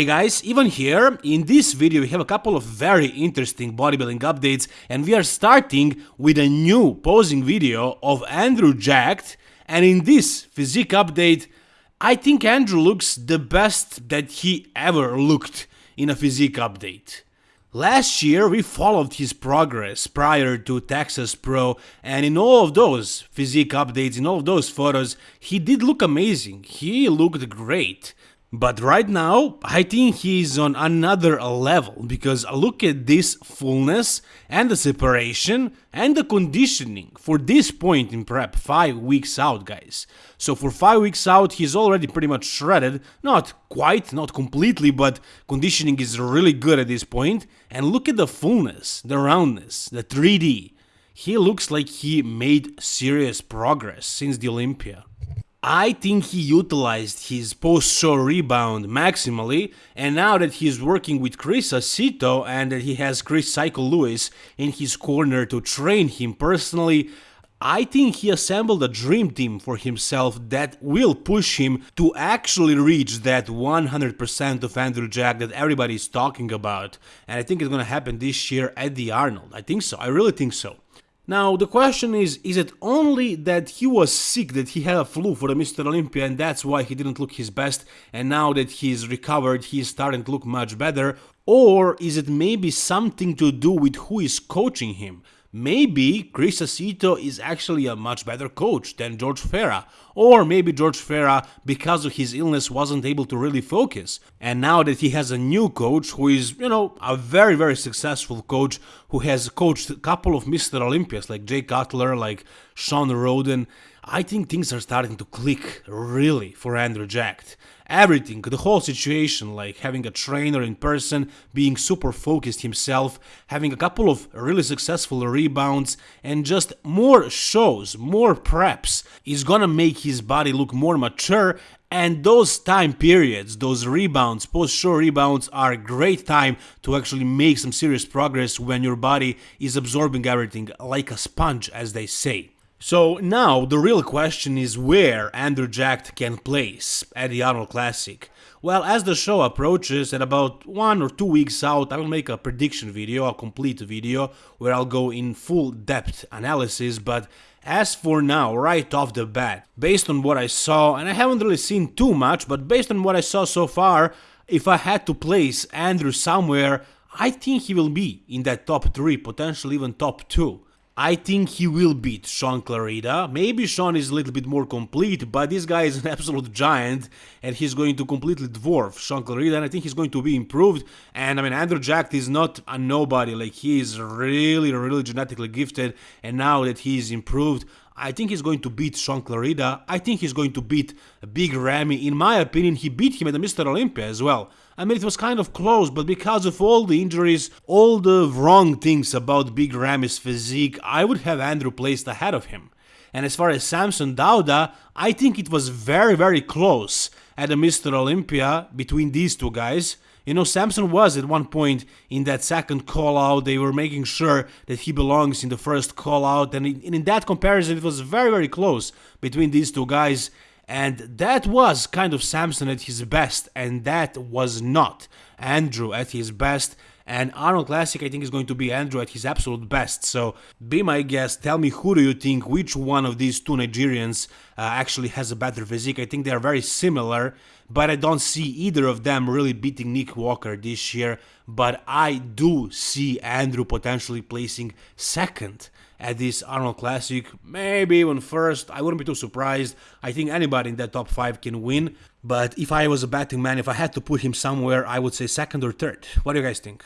Hey guys, even here. In this video we have a couple of very interesting bodybuilding updates and we are starting with a new posing video of Andrew Jacked and in this physique update I think Andrew looks the best that he ever looked in a physique update. Last year we followed his progress prior to Texas Pro and in all of those physique updates, in all of those photos, he did look amazing, he looked great. But right now, I think he is on another level because look at this fullness and the separation and the conditioning for this point in prep, 5 weeks out guys. So for 5 weeks out he's already pretty much shredded, not quite, not completely, but conditioning is really good at this point. And look at the fullness, the roundness, the 3D. He looks like he made serious progress since the Olympia. I think he utilized his post-show rebound maximally, and now that he's working with Chris Aceto and that he has Chris Psycho Lewis in his corner to train him personally, I think he assembled a dream team for himself that will push him to actually reach that 100% of Andrew Jack that everybody is talking about. And I think it's gonna happen this year at the Arnold. I think so, I really think so. Now, the question is, is it only that he was sick, that he had a flu for the Mr. Olympia and that's why he didn't look his best and now that he's recovered he's starting to look much better? Or is it maybe something to do with who is coaching him? Maybe Chris Aceto is actually a much better coach than George Farah. Or maybe George Farah, because of his illness, wasn't able to really focus. And now that he has a new coach who is, you know, a very, very successful coach who has coached a couple of Mr. Olympias like Jay Cutler, like Shawn Rhoden, I think things are starting to click really for Andrew Jacked. Everything, the whole situation, like having a trainer in person, being super focused himself, having a couple of really successful rebounds, and just more shows, more preps, is gonna make his body look more mature and those time periods, those rebounds, post-show rebounds are a great time to actually make some serious progress when your body is absorbing everything like a sponge as they say. So now the real question is where Andrew Jacked can place at the Arnold Classic. Well, as the show approaches, at about one or two weeks out, I will make a prediction video, a complete video, where I'll go in full depth analysis, but as for now, right off the bat, based on what I saw, and I haven't really seen too much, but based on what I saw so far, if I had to place Andrew somewhere, I think he will be in that top 3, potentially even top 2. I think he will beat Shaun Clarida. Maybe Shaun is a little bit more complete, but this guy is an absolute giant and he's going to completely dwarf Shaun Clarida and I think he's going to be improved. And I mean, Andrew Jacked is not a nobody, like he is really, really genetically gifted and now that he's improved, I think he's going to beat Shaun Clarida. I think he's going to beat Big Ramy. In my opinion, he beat him at the Mr. Olympia as well. I mean, it was kind of close, but because of all the injuries, all the wrong things about Big Ramy's physique, I would have Andrew placed ahead of him. And as far as Samson Dauda, I think it was very, very close at the Mr. Olympia between these two guys. You know, Samson was at one point in that second call out, they were making sure that he belongs in the first call out, and in, that comparison, it was very, very close between these two guys. And that was kind of Samson at his best, and that was not Andrew at his best. And Arnold Classic, I think, is going to be Andrew at his absolute best. So be my guest. Tell me who do you think, which one of these two Nigerians uh, actually has a better physique. I think they are very similar, but I don't see either of them really beating Nick Walker this year. But I do see Andrew potentially placing second at this Arnold Classic, maybe even first. I wouldn't be too surprised. I think anybody in that top 5 can win. But if I was a betting man, if I had to put him somewhere, I would say second or third. What do you guys think?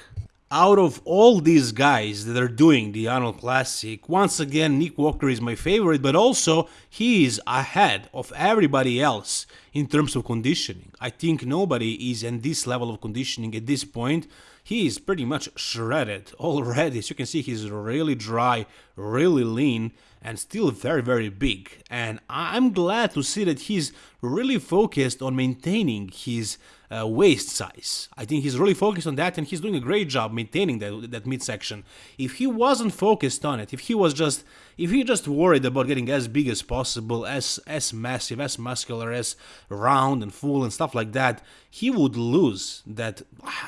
Out of all these guys that are doing the Arnold Classic, once again, Nick Walker is my favorite, but also he is ahead of everybody else in terms of conditioning. I think nobody is in this level of conditioning at this point. He is pretty much shredded already. As you can see, he's really dry, really lean, and still very, very big. And I'm glad to see that he's really focused on maintaining his uh, waist size. I think he's really focused on that and he's doing a great job maintaining that, that midsection. If he wasn't focused on it, if he was just if he just worried about getting as big as possible, as as massive, as muscular, as round and full and stuff like that, he would lose that,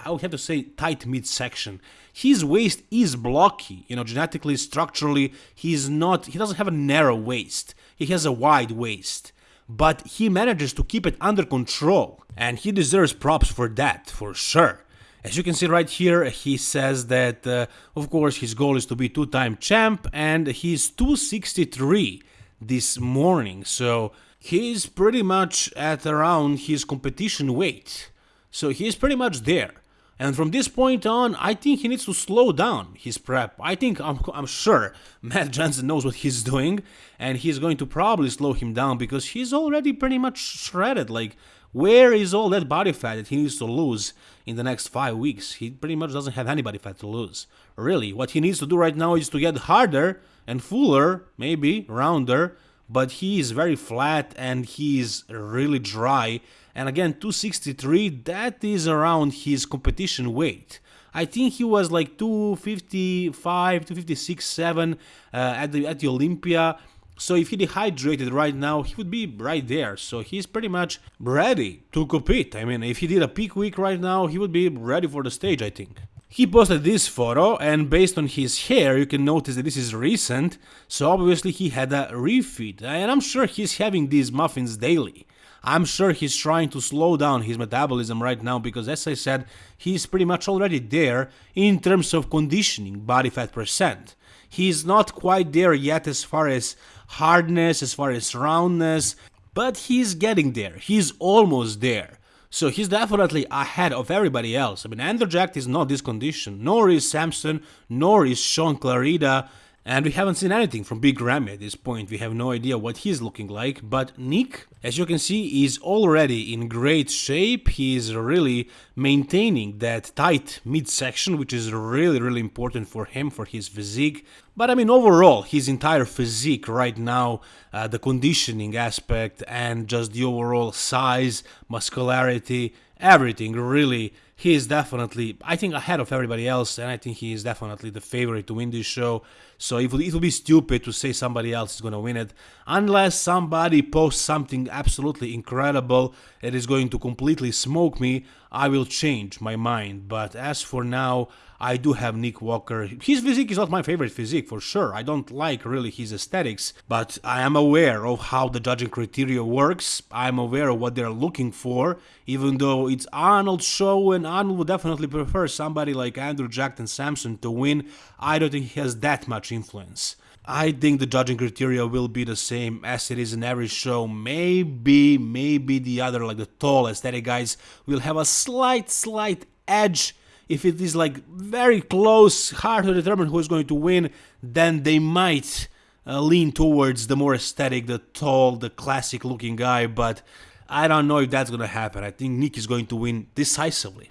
I would have to say, tight midsection. His waist is blocky, you know, genetically, structurally, he's not, he doesn't have a narrow waist. He has a wide waist. But he manages to keep it under control, and he deserves props for that, for sure. As you can see right here, he says that, uh, of course, his goal is to be two-time champ, and he's 263 this morning, so he's pretty much at around his competition weight. So he's pretty much there. And from this point on, I think he needs to slow down his prep. I think, I'm, I'm sure, Matt Jansen knows what he's doing, and he's going to probably slow him down because he's already pretty much shredded. Like, where is all that body fat that he needs to lose in the next five weeks? He pretty much doesn't have any body fat to lose. Really, what he needs to do right now is to get harder and fuller, maybe, rounder, but he is very flat and he is really dry and again 263 that is around his competition weight I think he was like 255 256 7 uh, at the at the Olympia so if he dehydrated right now, he would be right there. So he's pretty much ready to compete. I mean, if he did a peak week right now, he would be ready for the stage, I think. He posted this photo and based on his hair you can notice that this is recent, so obviously he had a refeed and I'm sure he's having these muffins daily. I'm sure he's trying to slow down his metabolism right now because as I said, he's pretty much already there in terms of conditioning body fat percent. He's not quite there yet as far as hardness, as far as roundness, but he's getting there, he's almost there. So he's definitely ahead of everybody else. I mean, Andrew Jacked is not this condition, nor is Samson, nor is Shaun Clarida, and we haven't seen anything from Big Ramy at this point, we have no idea what he's looking like, but Nick, as you can see, is already in great shape, he is really maintaining that tight midsection, which is really, really important for him, for his physique. But I mean, overall, his entire physique right now, uh, the conditioning aspect and just the overall size, muscularity, everything really he is definitely i think ahead of everybody else and i think he is definitely the favorite to win this show. So it will, it will be stupid to say somebody else is going to win it unless somebody posts something absolutely incredible that is going to completely smoke me i will change my mind but as for now I do have Nick Walker. His physique is not my favorite physique for sure. I don't like really his aesthetics, but I am aware of how the judging criteria works. I'm aware of what they're looking for, even though it's Arnold's show and Arnold would definitely prefer somebody like Andrew Jackson Samson to win. I don't think he has that much influence. I think the judging criteria will be the same as it is in every show. Maybe, maybe the other, like the tall aesthetic guys, will have a slight, slight edge if it is like very close, hard to determine who is going to win, then they might uh, lean towards the more aesthetic, the tall, the classic looking guy, but I don't know if that's gonna happen. I think Nick is going to win decisively.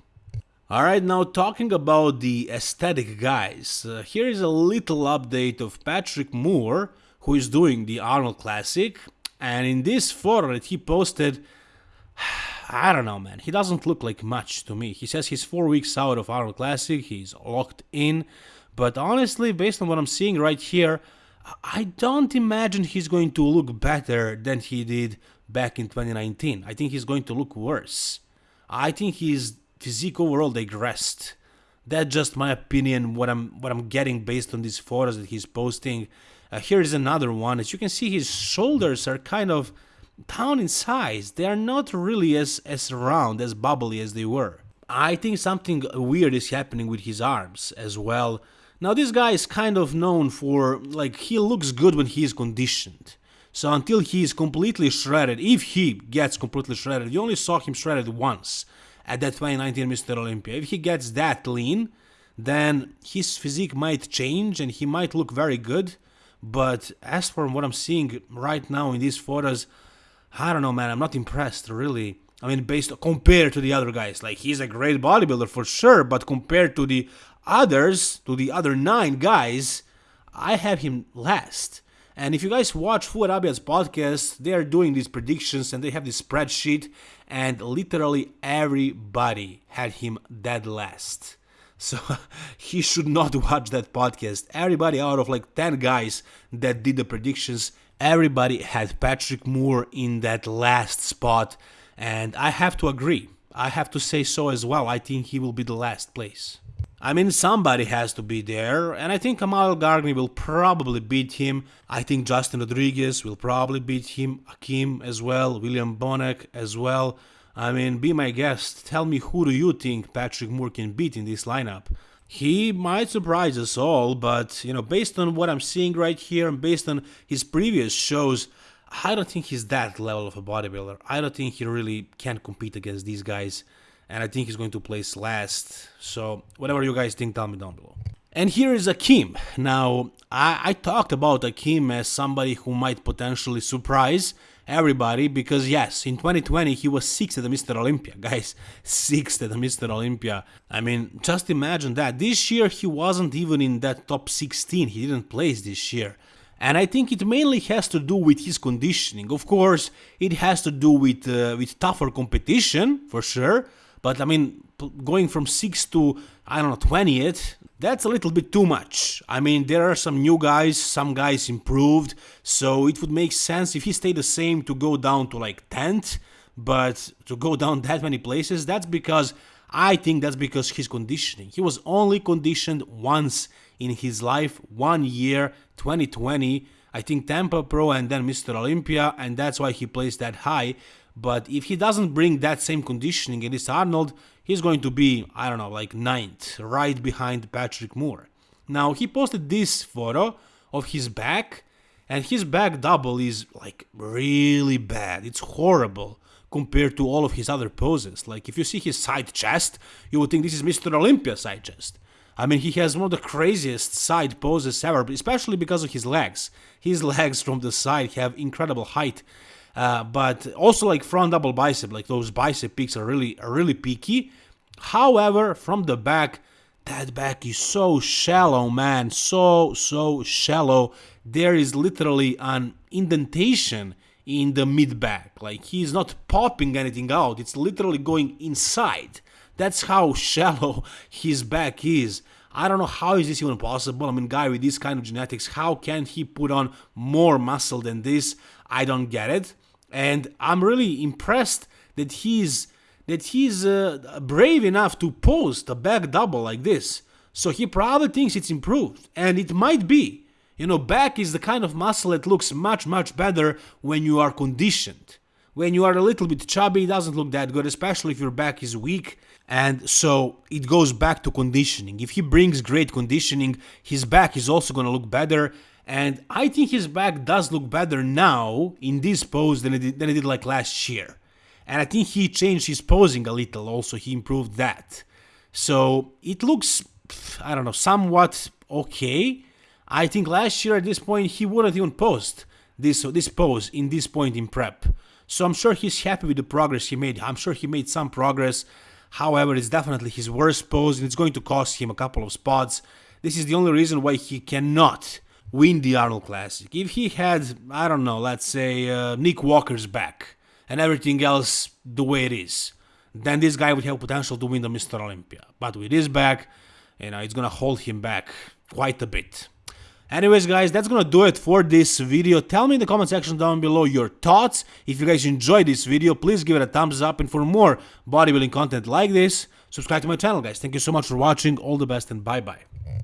Alright, now talking about the aesthetic guys, uh, here is a little update of Patrick Moore, who is doing the Arnold Classic, and in this photo that he posted, I don't know, man. He doesn't look like much to me. He says he's four weeks out of Arnold Classic. He's locked in. But honestly, based on what I'm seeing right here, I don't imagine he's going to look better than he did back in 2019. I think he's going to look worse. I think his physique overall digressed. That's just my opinion. What I'm what I'm getting based on these photos that he's posting. Uh, here is another one. As you can see, his shoulders are kind of down in size. They are not really as, as round, as bubbly as they were. I think something weird is happening with his arms as well. Now this guy is kind of known for, like, he looks good when he is conditioned. So until he is completely shredded, if he gets completely shredded, you only saw him shredded once at that 2019 Mr. Olympia. If he gets that lean, then his physique might change and he might look very good. But as for what I'm seeing right now in these photos, I don't know, man. I'm not impressed, really. I mean, based compared to the other guys, like he's a great bodybuilder for sure, but compared to the others, to the other nine guys, I have him last. And if you guys watch Fouad Abiad's podcast, they are doing these predictions and they have this spreadsheet, and literally everybody had him dead last. So he should not watch that podcast. Everybody out of like 10 guys that did the predictions everybody had Patrick Moore in that last spot, and I have to agree. I have to say so as well. I think he will be the last place. I mean, somebody has to be there, and I think Kamal Gargani will probably beat him. I think Justin Rodriguez will probably beat him, Akim as well, William Bonac as well. I mean, be my guest, tell me who do you think Patrick Moore can beat in this lineup? He might surprise us all, but, you know, based on what I'm seeing right here and based on his previous shows, I don't think he's that level of a bodybuilder. I don't think he really can compete against these guys and I think he's going to place last. So whatever you guys think, tell me down below. And here is Akim. Now, I, I talked about Akim as somebody who might potentially surprise everybody because yes, in 2020 he was 6th at the Mr. Olympia. Guys, 6th at the Mr. Olympia. I mean, just imagine that. This year he wasn't even in that top 16. He didn't place this year. And I think it mainly has to do with his conditioning. Of course, it has to do with uh, with tougher competition for sure, but I mean, going from 6 to, I don't know, 20th, that's a little bit too much. I mean, there are some new guys, some guys improved, so it would make sense if he stayed the same to go down to like 10th, but to go down that many places, that's because I think that's because his conditioning. He was only conditioned once in his life, one year, 2020. I think Tampa Pro and then Mr. Olympia, and that's why he placed that high. But if he doesn't bring that same conditioning against Arnold, he's going to be, I don't know, like ninth, right behind Patrick Moore. Now, he posted this photo of his back, and his back double is like really bad. It's horrible compared to all of his other poses. Like, if you see his side chest, you would think this is Mr. Olympia side chest. I mean, he has one of the craziest side poses ever, especially because of his legs. His legs from the side have incredible height uh, but also like front double bicep, like those bicep peaks are really are really peaky. However, from the back, that back is so shallow, man, so so shallow. There is literally an indentation in the mid back. Like he's not popping anything out. It's literally going inside. That's how shallow his back is. I don't know how is this even possible. I mean, guy with this kind of genetics, how can he put on more muscle than this? I don't get it and I'm really impressed that he's that he's uh, brave enough to post a back double like this. So he probably thinks it's improved, and it might be. You know, back is the kind of muscle that looks much much better when you are conditioned. When you are a little bit chubby, it doesn't look that good, especially if your back is weak. And so it goes back to conditioning. If he brings great conditioning, his back is also going to look better and I think his back does look better now in this pose than it did, than it did like last year. And I think he changed his posing a little also, he improved that. So it looks, I don't know, somewhat okay. I think last year at this point he wouldn't even post this, this pose in this point in prep. So I'm sure he's happy with the progress he made. I'm sure he made some progress. However, it's definitely his worst pose and it's going to cost him a couple of spots. This is the only reason why he cannot win the Arnold Classic. If he had, I don't know, let's say uh, Nick Walker's back and everything else the way it is, then this guy would have potential to win the Mr. Olympia. But with his back, you know, it's gonna hold him back quite a bit. Anyways, guys, that's gonna do it for this video. Tell me in the comment section down below your thoughts. If you guys enjoyed this video, please give it a thumbs up. And for more bodybuilding content like this, subscribe to my channel, guys. Thank you so much for watching. All the best and bye-bye.